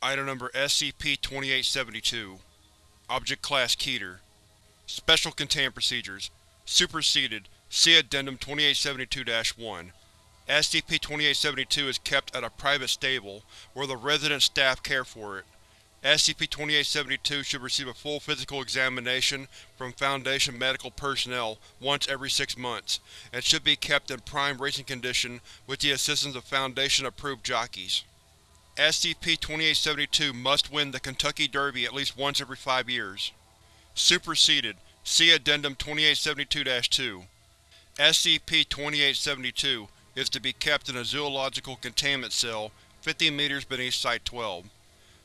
Item Number SCP-2872 Object Class Keter. Special Containment Procedures. Superseded. See Addendum 2872-1 SCP-2872 is kept at a private stable, where the resident staff care for it. SCP-2872 should receive a full physical examination from Foundation medical personnel once every six months, and should be kept in prime racing condition with the assistance of Foundation-approved jockeys. SCP-2872 must win the Kentucky Derby at least once every five years. Superseded See Addendum 2872-2 SCP-2872 is to be kept in a zoological containment cell 50 meters beneath Site-12.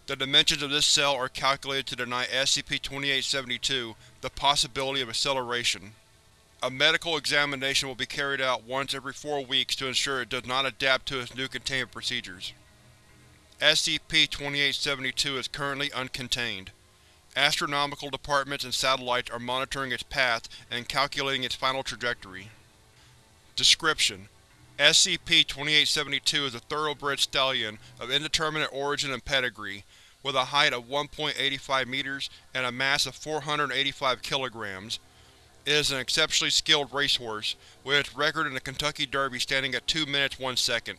The dimensions of this cell are calculated to deny SCP-2872 the possibility of acceleration. A medical examination will be carried out once every four weeks to ensure it does not adapt to its new containment procedures. SCP-2872 is currently uncontained. Astronomical departments and satellites are monitoring its path and calculating its final trajectory. Description: SCP-2872 is a thoroughbred stallion of indeterminate origin and pedigree, with a height of 1.85 meters and a mass of 485 kilograms. It is an exceptionally skilled racehorse, with its record in the Kentucky Derby standing at 2 minutes 1 second.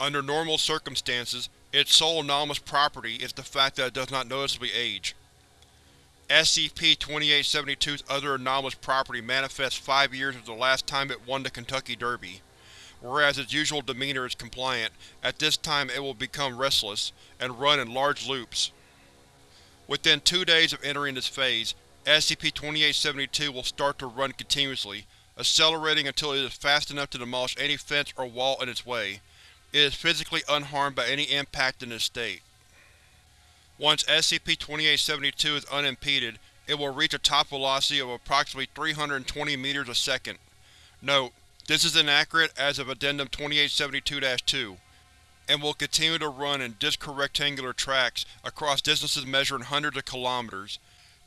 Under normal circumstances, its sole anomalous property is the fact that it does not noticeably age. SCP-2872's other anomalous property manifests five years after the last time it won the Kentucky Derby. Whereas its usual demeanor is compliant, at this time it will become restless, and run in large loops. Within two days of entering this phase, SCP-2872 will start to run continuously, accelerating until it is fast enough to demolish any fence or wall in its way. It is physically unharmed by any impact in this state. Once SCP-2872 is unimpeded, it will reach a top velocity of approximately 320 meters a second. Note: this is inaccurate as of Addendum 2872-2, and will continue to run in disc rectangular tracks across distances measuring hundreds of kilometers.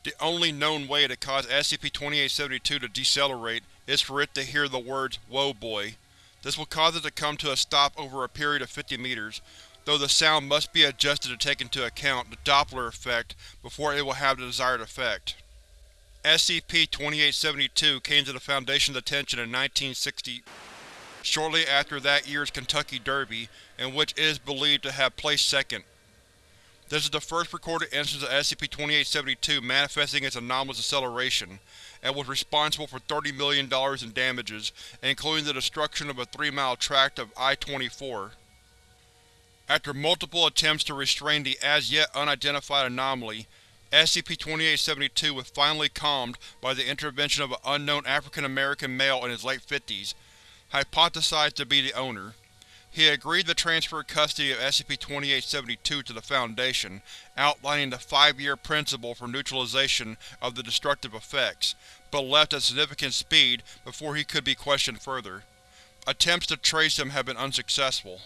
The only known way to cause SCP-2872 to decelerate is for it to hear the words, Whoa boy. This will cause it to come to a stop over a period of 50 meters, though the sound must be adjusted to take into account the Doppler effect before it will have the desired effect. SCP-2872 came to the Foundation's attention in 1960, shortly after that year's Kentucky Derby, in which it is believed to have placed second. This is the first recorded instance of SCP-2872 manifesting its anomalous acceleration, and was responsible for $30 million in damages, including the destruction of a three-mile tract of I-24. After multiple attempts to restrain the as-yet unidentified anomaly, SCP-2872 was finally calmed by the intervention of an unknown African-American male in his late fifties, hypothesized to be the owner. He agreed to transfer custody of SCP-2872 to the Foundation, outlining the five-year principle for neutralization of the destructive effects, but left at significant speed before he could be questioned further. Attempts to trace him have been unsuccessful.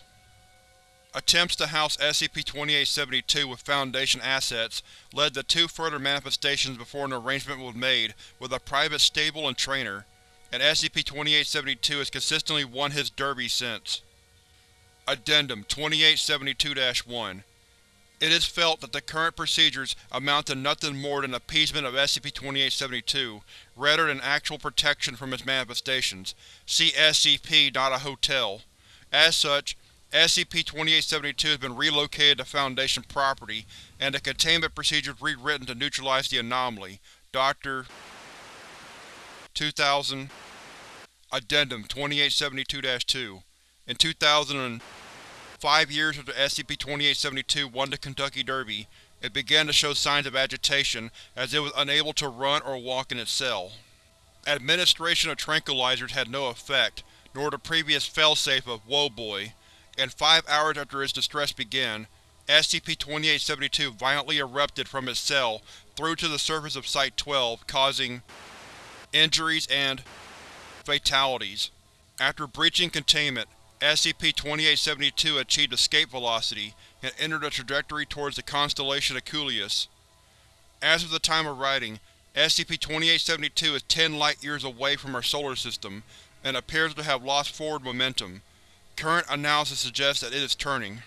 Attempts to house SCP-2872 with Foundation assets led to two further manifestations before an arrangement was made with a private stable and trainer, and SCP-2872 has consistently won his derby since. Addendum 2872-1 It is felt that the current procedures amount to nothing more than appeasement of SCP-2872, rather than actual protection from its manifestations. See SCP, not a hotel. As such, SCP-2872 has been relocated to Foundation property, and the containment procedures rewritten to neutralize the anomaly. Dr. 2000 Addendum 2872-2 In 2000 five years after SCP-2872 won the Kentucky Derby, it began to show signs of agitation as it was unable to run or walk in its cell. Administration of tranquilizers had no effect, nor the previous failsafe of Whoa Boy, and five hours after its distress began, SCP-2872 violently erupted from its cell through to the surface of Site-12, causing injuries and fatalities. After breaching containment, SCP-2872 achieved escape velocity and entered a trajectory towards the constellation Equuleus. As of the time of writing, SCP-2872 is 10 light-years away from our solar system, and appears to have lost forward momentum. Current analysis suggests that it is turning.